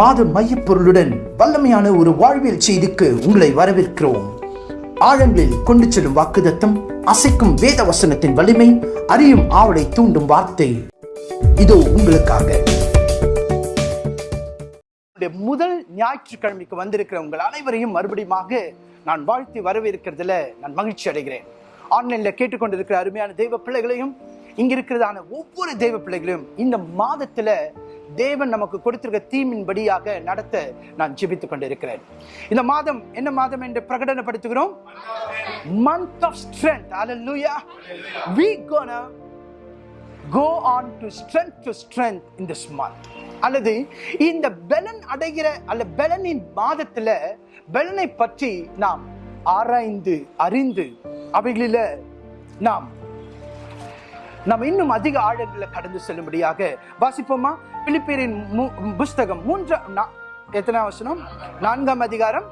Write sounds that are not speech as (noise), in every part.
மாத மையப்பொருளுடன் வல்லமையான ஒரு வாழ்வியல் செய்திக்கு உங்களை வரவேற்கிறோம். ஆழங்களில் கொண்டு செல்லும் வாக்குதத்தம் அசைக்கும் வேத வசனத்தின் வலிமை அறியும் ஆவலை தூண்டும் வார்த்தை. இதோ உங்களுக்காக. முதல் ஞாயிற்றுக்கிழமைக்கு வந்திருக்கிற உங்கள் அனைவரையும் மறுபடியுமாக நான் வாழ்த்தி வரவேற்கிறதுல நான் மகிழ்ச்சி அடைகிறேன். ஆன்லைன்ல கேட்டுக்கொண்டிருக்கிற அருமையான தெய்வ பிள்ளைகளையும் இங்க இருக்கிறதான ஒவ்வொரு தெய்வ பிள்ளைகளையும் இந்த மாதத்துல தேவன் நமக்கு கொடுத்திருக்க தீமின்படியாக நடத்த நான் ஜிபித்துக் கொண்டிருக்கிறேன். இந்த மாதம் என்ன மாதம் என்று பிரகடனப்படுத்துகிறோம்? Month of strength hallelujah we gonna go on to strength to strength in this month. அல்லது இந்த பெலன் அடைகிற அல்ல பெலனின் மாதத்துல பெலனை பற்றி நாம் ஆராய்ந்து அறிந்து அவைகளில நாம் நாம் இன்னும் அதிக ஆழங்களில் கடந்து செல்லும்படியாக வாசிப்போமா? பிலிப்பேரின் புஸ்தகம் மூன்றாம் நா- எத்தனாம் வசனம்? நான்காம் அதிகாரம்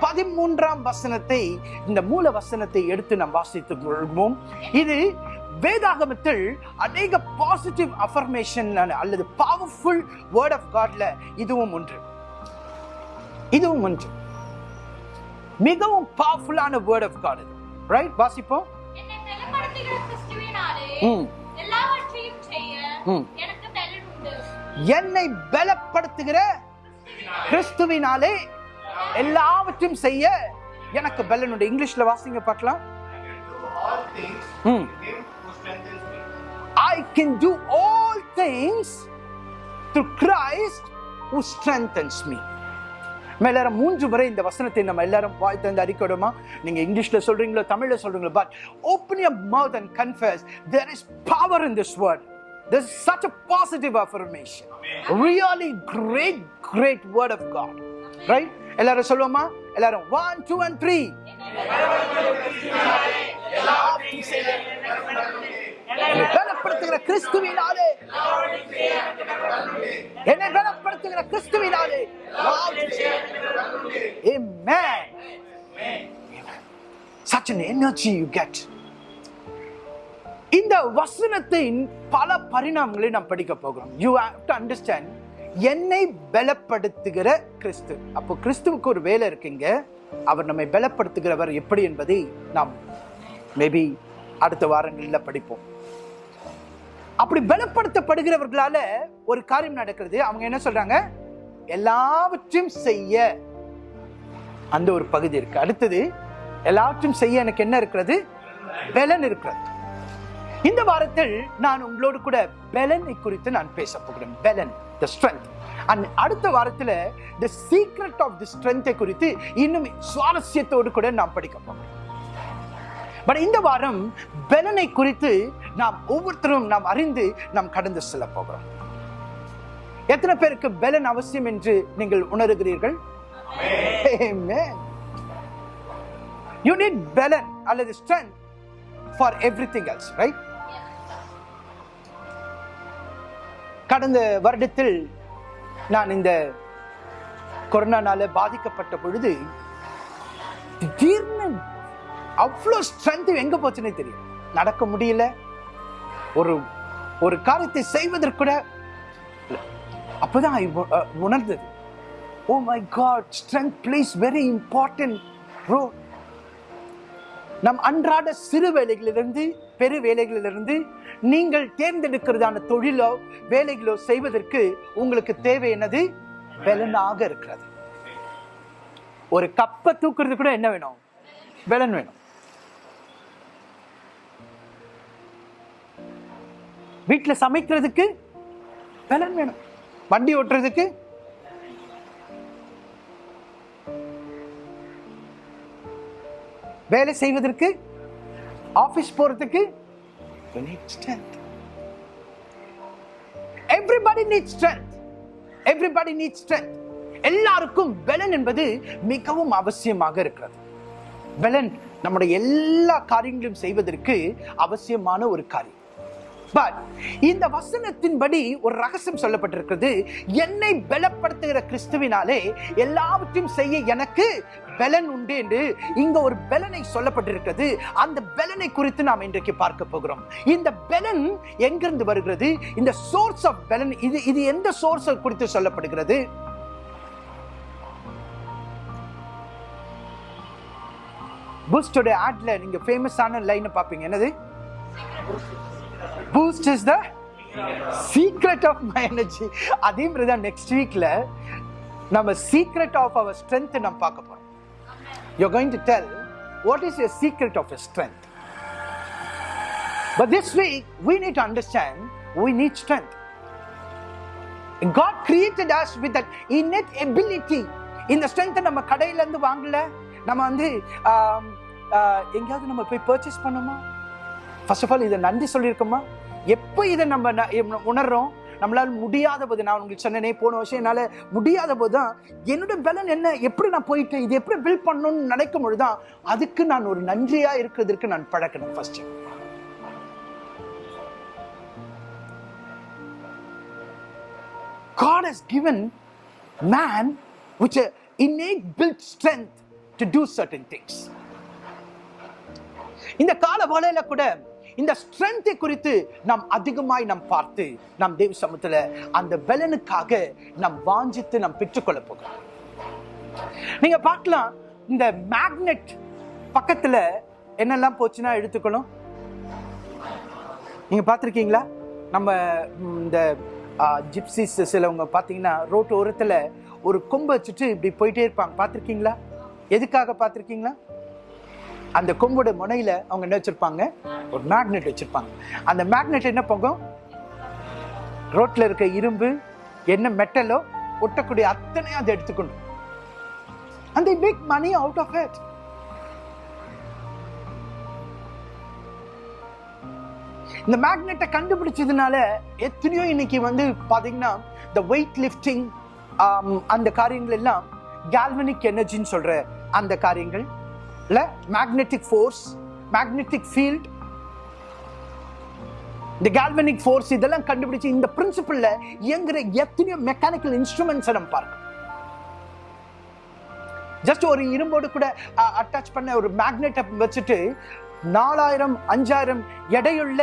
பதிமூன்றாம் வசனத்தை இந்த மூல வசனத்தை எடுத்து நாம் வாசித்துக் கொள்வோம். இது வேதாகமத்தில் அநேக பாசிட்டிவ் அஃபர்மேஷன் அல்லது பவர்ஃபுல் வேர்ட் ஆஃப் காட்ல இதுவும் ஒன்று. இதுவும் ஒன்று. மிகவும் பவர்ஃபுல்லான வேர்ட் ஆஃப் காட் இது. ரைட் வாசிப்போம். என்னை பலப்படுத்துகிற கிறிஸ்துவினாலே. எல்லாவற்றையும் செய்ய. எனக்கு பலன் உண்டு என்னை பலப்படுத்துகிற கிறிஸ்துவினாலே எல்லாவற்றையும் செய்ய எனக்கு பலன் உண்டு இங்கிலீஷ்ல வாசிங்க பார்க்கலாம். I can do all things through Christ who strengthens me. நம்ம எல்லாரும் மூன்று முறை இந்த வசனத்தை நம்ம எல்லாரும் வாய் தந்து அறிக்கணுமா நீங்க இங்கிலீஷ்ல சொல்றீங்களோ தமிழ்ல சொல்றீங்களோ but open your mouth and confess there is power in this word This is such a positive affirmation. Really great, great word of God. Right? எல்லாரும் சொல்லுவோமா? எல்லாரும் ஒன் டூ அண்ட் த்ரீ கனப்படுத்துகிற கிறிஸ்துவினாலே. என்னை கனப்படுத்துகிற கிறிஸ்துவினாலே. Amen. Such an energy you get. இந்த வசனத்தின் பல பரிணாமங்களை நாம் படிக்க போகிறோம். யூ ஹேவ் டு அண்டர்ஸ்டாண்ட் என்னை பலப்படுத்துகிற கிறிஸ்து. அப்போ கிறிஸ்துவுக்கு ஒரு வேலை இருக்குங்க அவர் நம்மை பலப்படுத்துகிறவர் எப்படி என்பதை நாம் மேபி அடுத்த வாரங்களில் படிப்போம். அப்படி பலப்படுத்தப்படுகிறவர்களால ஒரு காரியம் நடக்கிறது. அவங்க என்ன சொல்றாங்க? எல்லாவற்றையும் செய்ய. அந்த ஒரு பகுதி இருக்கு. அடுத்தது எல்லாவற்றையும் செய்ய எனக்கு என்ன இருக்கிறது? பலன் இருக்கிறது. இந்த வாரத்தில் நான் உங்களோடு கூட பெலனை குறித்து நான் பேச போகிறேன். பெலன் த ஸ்ட்ரென்த் அண்ட் அடுத்த வாரத்தில் த சீக்ரெட் ஆஃப் தி ஸ்ட்ரென்த்தை குறித்து இன்னும் சுவாரஸ்யத்தோடு கூட நாம் படிக்க போகிறேன். பட் இந்த வாரம் பெலனை குறித்து நாம் ஒவ்வொருத்தரும் நாம் அறிந்து நாம் கடந்து செல்ல போகிறோம். எத்தனை பேருக்கு பெலன் அவசியம் என்று நீங்கள் உணர்கிறீர்கள்? யூ நீட் need balance அல்லது strength for everything கடந்த வருடத்தில் நான் இந்த கொரோனானால பாதிக்கப்பட்ட பொழுது திடீர்னு அவ்வளோ ஸ்ட்ரென்த் எங்கே போச்சுன்னே தெரியும் நடக்க முடியல. ஒரு ஒரு காரியத்தை செய்வதற்கு கூட அப்போதான் I உணர்ந்தது. ஓ my God strength plays very important bro நம் அன்றாட சிறு வேலைகளிலிருந்து பெரு வேலைகளிலிருந்து நீங்கள் தேர்ந்தெடுக்கிறதான தொழிலோ வேலைகளோ செய்வதற்கு உங்களுக்கு தேவை என்னது? பலனாக இருக்கிறது. ஒரு கப்பை தூக்குறது கூட என்ன வேணும்? பலன் வேணும். வீட்டுல சமைக்கிறதுக்கு பலன் வேணும். வண்டி ஓட்டுறதுக்கு வேலை செய்வதற்கு ஆபீஸ் போறதுக்கு everybody needs strength. Everybody needs strength. எல்லாருக்கும் பலன் என்பது மிகவும் அவசியமாக இருக்கிறது. பலன் நம்முடைய எல்லா காரியங்களையும் செய்வதற்கு அவசியமான ஒரு காரியம். பட் இந்த வசனத்தின்படி ஒரு ரகசியம் சொல்லப்பட்டிருக்கிறது. என்னை பலப்படுத்துகிற கிறிஸ்துவினாலே எல்லாவற்றையும் செய்ய எனக்கு பலன் உண்டு என்று இங்க ஒரு பலனை சொல்லப்பட்டிருக்கிறது. அந்த பலனை குறித்து நாம் இன்றைக்கு பார்க்க போகிறோம். இந்த பலன் எங்கிருந்து வருகிறது? இந்த சோர்ஸ் ஆஃப் பலன் இது இது எந்த சோர்ஸ் குறித்து சொல்லப்படுகிறது? புஸ்டோட ஆட்ல நீங்க ஃபேமஸான லைனை பார்ப்பீங்க. என்னது? Boost is the secret of my energy அதே மாதிரி தான் நெக்ஸ்ட் வீக்ல நம்ம சீக்ரெட் ஆஃப் அவர் ஸ்ட்ரென்த் நம்ம பார்க்க போறோம். You going to tell what is your secret of your strength but this week we need to understand we need strength God created us with that innate ability இந்த ஸ்ட்ரென்த்தை நம்ம கடையிலேருந்து வாங்கல. நம்ம வந்து எங்கேயாவது நம்ம போய் பர்ச்சேஸ் பண்ணோமா ஃபர்ஸ்ட் ஆஃப் ஆல் இதை நன்றி சொல்லியிருக்கோமா? எப்போ இதை நம்ம உணர்றோம்? நம்மளால் முடியாத போது நான் உங்களுக்கு சொன்னேனே போன வருஷம் என்னால் முடியாத போது தான் என்னோட பலன் என்ன? எப்படி நான் போயிட்டு இது எப்படி பில்ட் பண்ணணும்னு நினைக்கும் பொழுது தான் அதுக்கு நான் ஒரு நன்றியாக இருக்கிறதுக்கு நான் பழக்கணும் first God has given man which a innate built strength to do certain things. இந்த கால வலையில கூட இந்த ஸ்ட்ரென்த்தை குறித்து நாம் அதிகமாய் நாம் பார்த்து நாம் தேவ சமூகத்தில் அந்த பலனுக்காக நாம் வாஞ்சித்து நாம் பெற்றுக்கொள்ள போகிறோம். நீங்க பார்க்கலாம் இந்த மேக்னெட் பக்கத்துல என்னெல்லாம் போச்சுன்னா எடுத்துக்கணும். நீங்க பார்த்துருக்கீங்களா? நம்ம இந்த ஜிப்சிஸ் சிலவங்க பார்த்தீங்கன்னா ரோட்டு ஓரத்தில் ஒரு கொம்பு வச்சுட்டு இப்படி போயிட்டே இருப்பாங்க. பார்த்துருக்கீங்களா? எதுக்காக பார்த்துருக்கீங்களா? அந்த கொம்போட முனையில அவங்க என்ன வச்சிருப்பாங்க? ஒரு மேக்னெட் வச்சிருப்பாங்க. அந்த மேக்னெட் என்ன போகும்? ரோட்ல இருக்க இரும்பு என்ன மெட்டலோ ஒட்டக்கூடிய அத்தனையும் அதை எடுத்துக்கணும். And the make money out of it. இந்த மேக்னெட்டை கண்டுபிடிச்சதுனால எத்தனையோ இன்னைக்கு வந்து பாத்தீங்கன்னா இந்த வெயிட் லிஃப்டிங் அந்த காரியங்கள் எல்லாம் கேல்வனிக் எனர்ஜின்னு சொல்ற அந்த காரியங்கள் இல்ல மேக்னெட்டிக் ஃபோர்ஸ் மேக்னெட்டிக் ஃபீல்ட் இந்த கால்வனிக் ஃபோர்ஸ் இதெல்லாம் கண்டுபிடிச்சு இந்த பிரின்சிபல்ல இயங்குற எத்தனையோ மெக்கானிக்கல் இன்ஸ்ட்ருமெண்ட்ஸ் நம்ம பார்க்கணும். ஜஸ்ட் ஒரு இரும்போடு கூட அட்டாச் பண்ண ஒரு மேக்னெட்டை வச்சுட்டு நாலாயிரம் அஞ்சாயிரம் எடையுள்ள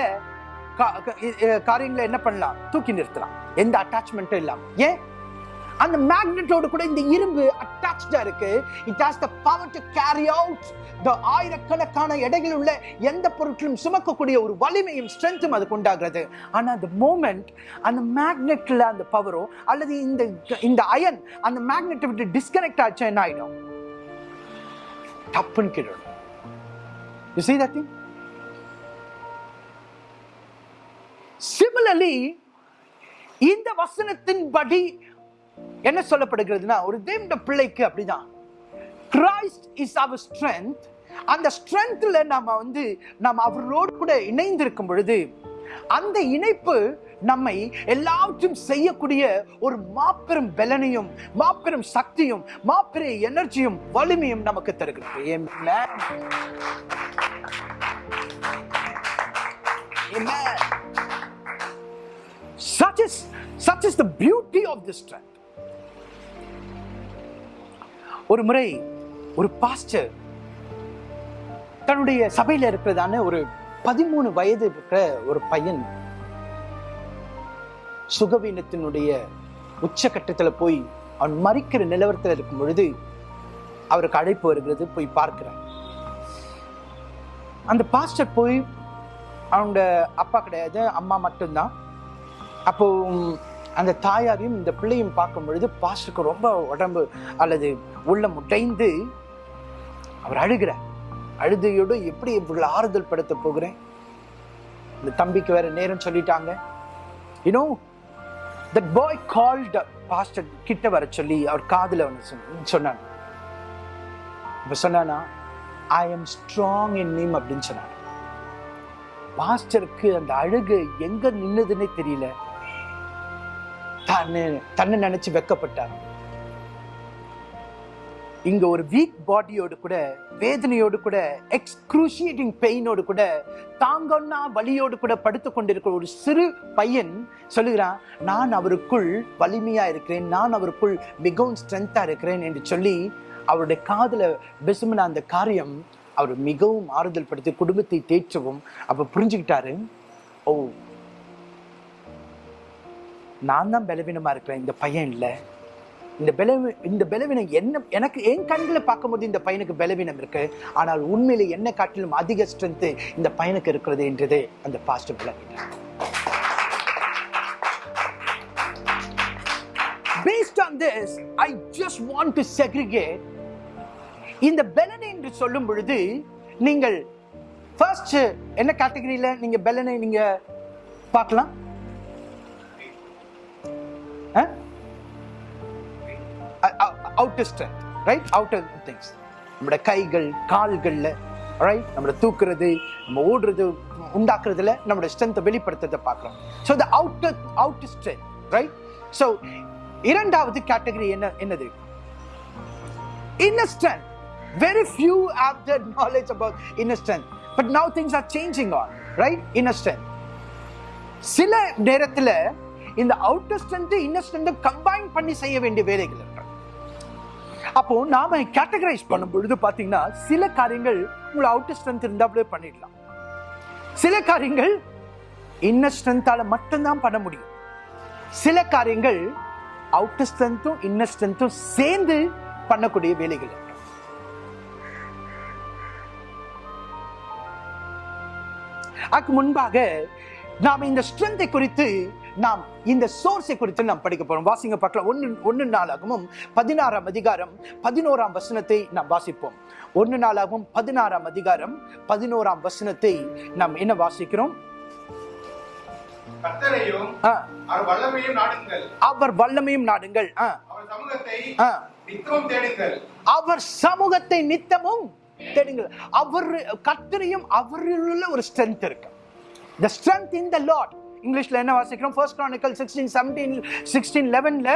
காரியங்களை என்ன பண்ணலாம்? தூக்கி நிறுத்தலாம். எந்த அட்டாச்மெண்ட்டும் இல்லாமல் ஏன்? அந்த மேக்னெட்டோடு கூட இந்த இரும்பு அட்டாச்சா இருக்கு. It has the power to carry out the ஆயிரக்கணக்கான எடைகள் உள்ள எந்த பொருட்களும் சுமக்கக்கூடிய ஒரு வலிமையும் ஸ்ட்ரென்த்தும் அதுக்கு உண்டாகிறது. ஆனால் அந்த மூமெண்ட் அந்த மேக்னெட்ல அந்த பவரோ அல்லது இந்த இந்த அயன் அந்த மேக்னெட்டை விட்டு டிஸ்கனெக்ட் ஆச்சு என்ன ஆயிடும்? டப்புன்னு கேட்டு you see that thing? Similarly இந்த வசனத்தின்படி என்ன சொல்லப்படுகிறதுனா ஒரு தேவண்ட பிள்ளைக்கு அப்படிதான். கிரைஸ்ட் இஸ் அவர் ஸ்ட்ரென்த் அந்த ஸ்ட்ரென்த்ல நாம வந்து நாம் அவரோடு கூட இணைந்திருக்கும் பொழுது அந்த இணைப்பு நம்மை எல்லாவற்றையும் செய்யக்கூடிய ஒரு மாபெரும் பலனையும் மாபெரும் சக்தியும் மாபெரும் எனர்ஜியும் வலிமையும் நமக்கு தருகிறது. Such is such is the beauty of this strength. ஒரு முறை ஒரு பாஸ்டர் தன்னுடைய சபையில இருக்கிறதான ஒரு பதிமூணு வயது இருக்கிற ஒரு பையன் சுகவீனத்தினுடைய உச்சகட்டத்துல போய் அவன் மறிக்கிற நிலவரத்தில் இருக்கும் பொழுது அவருக்கு அழைப்பு வருகிறது போய் பார்க்கிறார். அந்த பாஸ்டர் போய் அவங்க அப்பா கிடையாது அம்மா மட்டும்தான். அப்போ அந்த தாயாரையும் இந்த பிள்ளையும் பார்க்கும் பொழுது பாஸ்டருக்கு ரொம்ப உடம்பு அல்லது உள்ள முட்டைந்து அவர் அழுகிறார். அழுதையோடு எப்படி இவ்வளவு ஆறுதல் படுத்த போகிறேன்? இந்த தம்பிக்கு வேற நேரம் சொல்லிட்டாங்க. You know that boy called pastor கிட்ட வர சொல்லி அவர் காதில் ஒன்று சொன்ன சொன்னாங்க. இப்போ சொன்னானா I am strong in him அப்படின்னு சொன்னார் பாஸ்டருக்கு அந்த அழுகு எங்க நின்னுதுன்னே தெரியல. தன்னை தன்னை நினைச்சு வெக்கப்பட்டார். இங்க ஒரு வீக் பாடியோடு கூட வேதனையோடு கூட எக்ஸ்க்ரூஷியேட்டிங் பெயினோடு கூட தாங்கன்னா வலியோடு கூட படுத்து கொண்டிருக்கிற ஒரு சிறு பையன் சொல்லுகிறான் நான் அவருக்குள் வலிமையா இருக்கிறேன் நான் அவருக்குள் மிகவும் ஸ்ட்ரென்த்தா இருக்கிறேன் என்று சொல்லி அவருடைய காதல பெசுமின அந்த காரியம் அவர் மிகவும் ஆறுதல் படுத்தி குடும்பத்தை தேற்றவும் அப்ப புரிஞ்சுக்கிட்டாரு. ஓ நான் தான் பலவீனமாக இருக்கிறேன் இந்த பையன் இல்லை. இந்த பலவி இந்த பலவீனம் என்ன எனக்கு என் கண்களை பார்க்கும்போது இந்த பையனுக்கு பலவீனம் இருக்கு. ஆனால் உண்மையில் என்ன காட்டிலும் அதிக ஸ்ட்ரென்த்து இந்த பையனுக்கு இருக்கிறது என்றது அந்த பாஸ்டர் விளங்கினார் Based on this, I just want to segregate. இந்த பெலனை என்று சொல்லும் பொழுது நீங்கள் ஃபர்ஸ்ட் என்ன கேட்டகரியில் நீங்கள் பெலனை நீங்கள் பார்க்கலாம்? Outer strength right outer things நம்மளோட கைகள் கால்களில் ரைட் நம்மளை தூக்குறது நம்ம ஓடுறது உண்டாக்குறதுல நம்மளோட ஸ்ட்ரென்த்தை வெளிப்படுத்துறதை பார்க்குறோம். So the outer outer strength right so இரண்டாவது கேட்டகரி என்ன என்னது? Inner strength very few have the knowledge about inner strength but now things are changing on, right inner strength சில நேரத்தில் இந்த outer strength inner strength combine பண்ணி செய்ய வேண்டிய வேலைகள் இருக்கு. அப்போ நாம கேட்டகரைஸ் பண்ணும் பொழுது பாத்தீங்கன்னா சில காரியங்கள் உங்களை அவுட்டர் ஸ்ட்ரென்த் இருந்தாலே பண்ணிடலாம். சில காரியங்கள் இன்னர் ஸ்ட்ரென்த்தால மட்டும்தான் பண்ண முடியும். சில காரியங்கள் அவுட்டர் ஸ்ட்ரென்த்தும் இன்னர் ஸ்ட்ரென்த்தும் சேர்ந்து பண்ணக்கூடிய வேலைகள் இருக்கு. அதுக்கு முன்பாக நாம் இந்த ஸ்ட்ரென்த்தை குறித்து நாம் இந்த சோர்ஸை குறித்து நாம் படிக்க போறோம். வாசிங்க பார்க்கலாம். ஒன்னு ஒன்னு நாளாகவும் பதினாறாம் அதிகாரம் பதினோராம் வசனத்தை நாம் வாசிப்போம். ஒன்னு நாளாகவும் பதினாறாம் அதிகாரம் பதினோராம் வசனத்தை நாம் என்ன வாசிக்கிறோம்? அவர் வல்லமையும் நாடுங்கள். அவர் வல்லமையும் நாடுங்கள். ஆ, அவர் சமூகத்தை. நித்தமும் தேடுங்கள். அவர் சமூகத்தை நித்தமும் தேடுங்கள். அவர் கர்த்தரையும் அவரில் உள்ள ஒரு ஸ்ட்ரென்த் இருக்கு. The strength in the lord இங்கிலீஷ்ல என்ன வாசிக்கிறோம் ஃபர்ஸ்ட் chronicle 16 17 16 11ல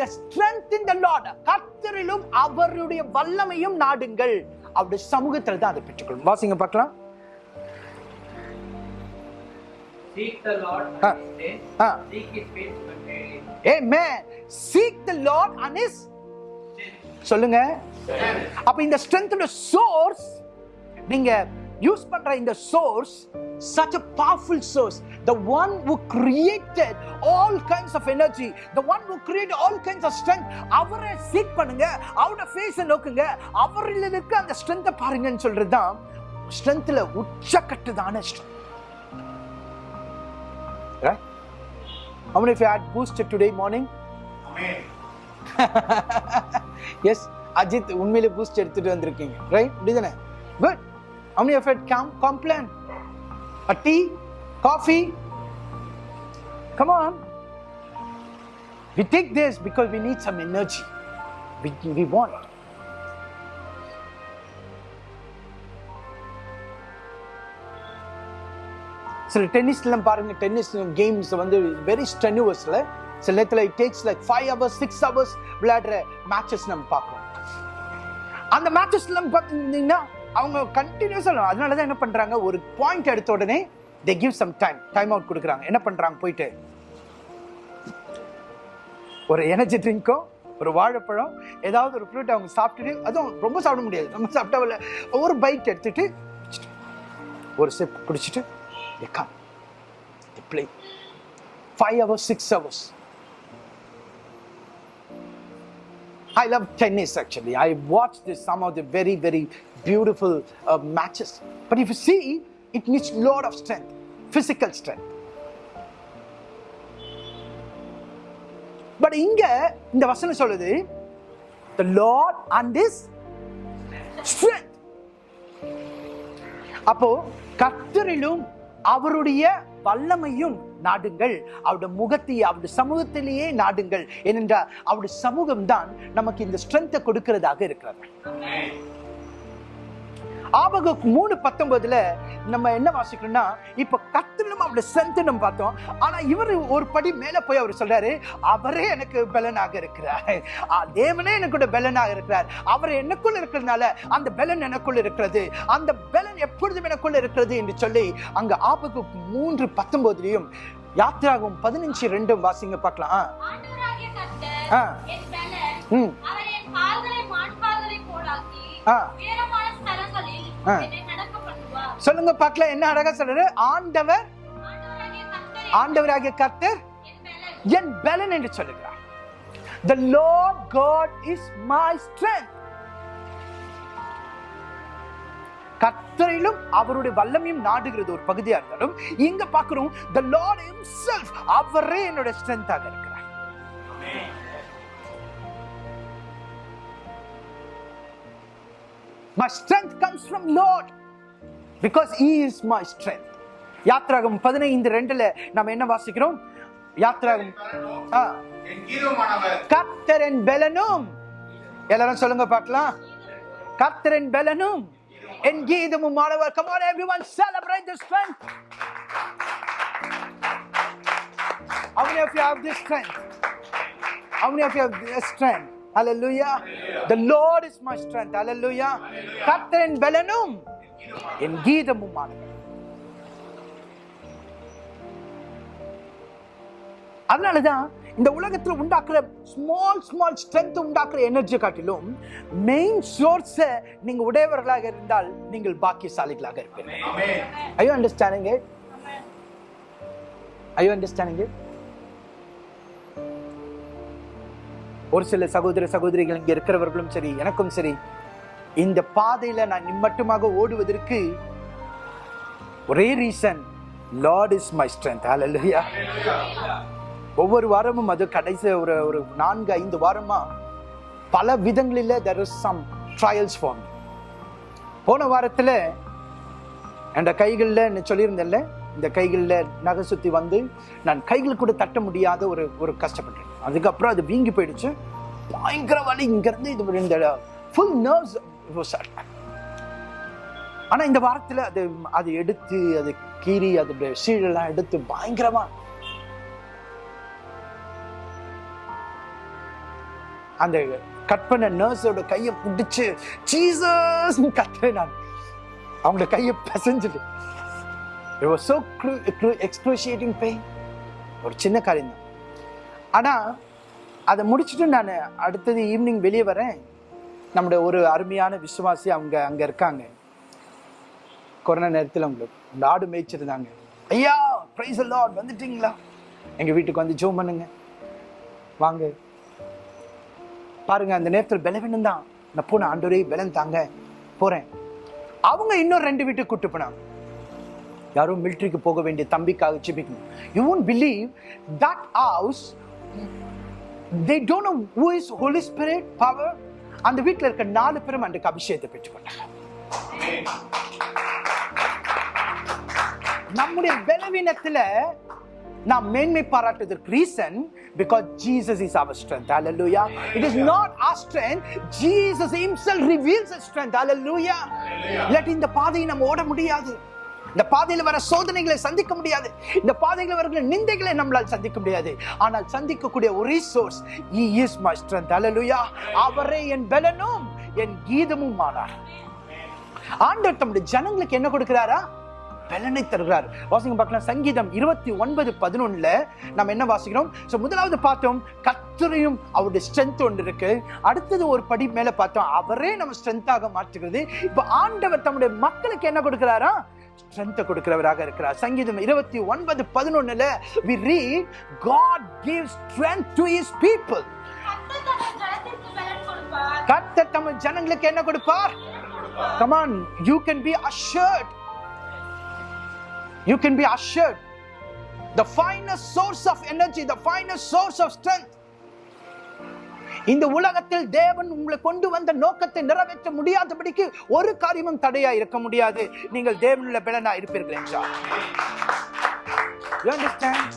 the strength in the lord கர்த்தரிலும் அவருடைய வல்லமையும் நாடுங்கள் அவருடைய சமூகத்துல தான் அதை பெற்றுக்கொள்ளும் வாசிங்க பார்க்கலாம் Seek the Lord Ah. and His day. Ah. Seek His face continually. amen seek the lord and his சொல்லுங்க அப்ப இந்த ஸ்ட்ரென்த்தோட சோர்ஸ் நீங்க யூஸ் பண்ற இந்த source such a powerful source the one who created all kinds of energy the one who created all kinds of strength அவரை seek பண்ணுங்க அவரோட ஃபேஸை நோக்குங்க அவரில் இருக்க அந்த ஸ்ட்ரென்த்தை பாருங்கன்னு சொல்றது தான் ஸ்ட்ரென்த்ல உச்சக்கட்டுதான strength right how many of you had boosted today morning amen yes Ajith உண்மையிலே பூஸ்ட் எடுத்துட்டு வந்திருக்கீங்க ரைட் இப்படிதானே good how many of you had com complain a tea? Coffee? Come on. We take this because we need some energy. We, we want. சில டென்னிஸ்லாம் பாருங்க tennis games வந்து very ஸ்டெனுவஸ்ல சில நேரத்தில் it takes like five hours six hours விளையாடுற matches நம்ம பார்க்குறோம். அந்த மேட்சஸ்லாம் பார்த்தீங்கன்னா அவங்க கண்டினியூஸாக அதனால தான் என்ன பண்ணுறாங்க ஒரு பாயிண்ட் எடுத்த உடனே they give some time time out கொடுக்குறாங்க. என்ன பண்ணுறாங்க போயிட்டு ஒரு எனர்ஜி ட்ரிங்க்கோ ஒரு வாழைப்பழம் ஏதாவது ஒரு ஃப்ரூட் அவங்க சாப்பிட்டுட்டு அதுவும் ரொம்ப சாப்பிட முடியாது. நம்ம சாப்பிட்டா ஒரு பைட் எடுத்துட்டு ஒரு சிப் குடிச்சிட்டு they come. Five hours six hours I love tennis actually. I watched this, some of the very, very beautiful uh, matches. But if you see, it needs a lot of strength, physical strength. But இங்க இந்த வசனம் சொல்லுது the lord and his strength அப்போ கத்தரிலும் அவருடைய வல்லமையும் நாடுங்கள். அவருடைய முகத்தை அவருடைய சமூகத்திலேயே நாடுங்கள். ஏனென்றால் அவருடைய சமூகம் தான் நமக்கு இந்த ஸ்ட்ரென்த்தை கொடுக்கிறதாக இருக்கிறது. ஆபக மூணு பத்தொன்பதுல நம்ம என்ன வாசிக்கிறோம்னா இப்ப கத்திலும் அவருடைய ஸ்ட்ரென்த் நம்ம பார்த்தோம். ஆனா இவர் ஒரு படி மேல போய் அவர் சொல்றாரு அவரே எனக்கு பலனாக இருக்கிறார். ஆ, தேவனே எனக்கு பலனாக இருக்கிறார். அவர் எனக்குள்ள இருக்கிறதுனால அந்த பலன் எனக்குள்ள இருக்கிறது. அந்த பலன் எப்பொழுதும் எனக்குள்ள இருக்கிறது என்று சொல்லி அங்க ஆபகு மூன்று பத்தொன்பதுலயும் யாத்திராகும் பதினஞ்சு ரெண்டும் வாசிங்க பார்க்கலாம். ஆ. ம். ஆ. சொல்லுங்க பார்க்கல என்ன அழகா சொல்றாரு? ஆண்டவர் ஆண்டவராகிய கர்த்தர் என் பலன். என்று சொல்லுகிறார். The lord god is my strength. கத்தரிலும் அவருடைய வல்லமையும் நாடுகிறது ஒரு பகுதியா இருந்தாலும் இங்க பாக்குறோம் த லார்ட் ஹிம்செல்ஃப் அவரே என்னோட ஸ்ட்ரென்த்தாக இருக்கிறார் my strength comes from lord because he is my strength யாத்ராகம் பதினைந்து ரெண்டுல நம்ம என்ன வாசிக்கிறோம் யாத்ராகம் ஆ, என் கீதமானவர் கர்த்தரின் பலனும் எல்லாரும் சொல்லுங்க பார்க்கலாம் கர்த்தரின் பலனும் என் கீதமும் மாணவர் come on everyone celebrate the strength how many of you have this strength how many of you have this strength hallelujah. The lord is my strength hallelujah. கர்த்தரின் பலனும் என் கீதமும் அதனால அதனாலதான் இந்த உலகத்தில் உண்டாக்குற ஸ்மால் ஸ்மால் ஸ்ட்ரென்த் உண்டாக்குற எனர்ஜி காட்டிலும் மெயின் சோர்ஸை நீங்க உடையவர்களாக இருந்தால் நீங்கள் பாக்கியசாலிகளாக இருப்பீங்க ஐயோ அண்டர்ஸ்டாண்டிங் ஐயோ அண்டர்ஸ்டாண்டிங் ஒரு சில சகோதர சகோதரிகள் இங்கே இருக்கிறவர்களும் சரி எனக்கும் சரி இந்த பாதையில் நான் நிம்மட்டுமாக ஓடுவதற்கு ஒரே reason lord is my strength hallelujah ஒவ்வொரு வாரமும் அது கடைசி ஒரு ஒரு நான்கு ஐந்து வாரமா பல விதங்களில் there is some trials for போன வாரத்தில் என் கைகளில் நான் சொல்லியிருந்தேன்ல இந்த கைகளில் நகை சுற்றி வந்து நான் கைகள் கூட தட்ட முடியாத ஒரு ஒரு கஷ்டப்பட்டேன். அதுக்கப்புறம் அது வீங்கி போயிடுச்சு. பயங்கர வலி இங்கேருந்து இது இந்த ஃபுல் நர்வ்ஸ் ஆனால் இந்த வாரத்தில் அது அது எடுத்து அது கீறி அதோட சீழெல்லாம் எடுத்து பயங்கரமா அந்த கட் பண்ண நர்ஸோட கையை பிடிச்சு சீசஸ் கத்துறேன் நான். அவங்களோட கையை பிசைஞ்சிட்டு எக்ஸ்க்ளூசியேட்டிங் பெயின் ஒரு சின்ன காரியம் தான். ஆனால் அதை முடிச்சுட்டு நான் அடுத்தது ஈவினிங் வெளியே வரேன். நம்முடைய ஒரு அருமையான விசுவாசி அவங்க அங்கே இருக்காங்க. கொரோனா நேரத்தில் அவங்களுக்கு நாடு ஆடு மேய்ச்சிருந்தாங்க. ஐயா ப்ரைஸ் எல்லாம் வந்துட்டீங்களா? எங்கள் வீட்டுக்கு வந்து ஜோம் பண்ணுங்க. வாங்க. பாருங்க அந்த நேரத்தில் பலவீனம் தான். நான் போன ஆண்டோரே பலன் தாங்க. போகிறேன் அவங்க இன்னும் ரெண்டு வீட்டுக்கு கூட்டு போனாங்க. யாரும் மிலிட்டரிக்கு போக வேண்டிய தம்பிக்காக ஜெபிக்கணும். You won't believe that house they don't know who is holy spirit power அந்த வீட்ல இருக்க நாலு பேரும் அன்றைக்கு அபிஷேகத்தை பெற்றுக்கொண்டாங்க. நம்முடைய பலவீனத்துல நாம் மேன்மை பாராட்டுவதற்கு reason because Jesus is our strength it is not our strength. Jesus himself reveals his strength. Hallelujah. இல்லாட்டி இந்த பாதையை நம்ம ஓட முடியாது. இந்த பாதையில் வர சோதனைகளை சந்திக்க முடியாது. இந்த பாதையில் வருகிற நிந்தைகளை நம்மளால் சந்திக்க முடியாது. ஆனால் சந்திக்கக்கூடிய ஒரே source he is my strength. Hallelujah. அவரே என் பலனும் என் கீதமும் ஆனார். ஆண்டவர் தம்முடைய ஜனங்களுக்கு என்ன கொடுக்கிறாரா? பலனை தருகிறார். வாசிங்க பார்க்கலாம். சங்கீதம் இருபத்தி ஒன்பது பதினொன்னுல நம்ம என்ன வாசிக்கிறோம்? ஸோ முதலாவது பார்த்தோம். கத்துரையும் அவருடைய ஸ்ட்ரென்த் ஒன்று இருக்கு. அடுத்தது ஒரு படி மேல பார்த்தோம். அவரே நம்ம ஸ்ட்ரென்த்தாக மாற்றுகிறது. இப்போ ஆண்டவர் தம்முடைய மக்களுக்கு என்ன கொடுக்கிறாரா? ஸ்ட்ரென்த்தை கொடுக்கிறவராக இருக்கிறார் சங்கீதம் இருபத்தி ஒன்பது பதினொன்னுல we read God gives strength to his people கர்த்தர் தம் ஜனங்களுக்கு என்ன கொடுப்பார் come on you can be assured you can be assured the finest source of energy the finest source of strength இந்த உலகத்தில் தேவன் உங்களை கொண்டு வந்த நோக்கத்தை நிறைவேற்ற முடியாதபடிக்கு ஒரு காரியமும் தடையா இருக்க முடியாது. நீங்கள் தேவனுள்ள பலனா இருப்பீர்கள் என்றார். You understand?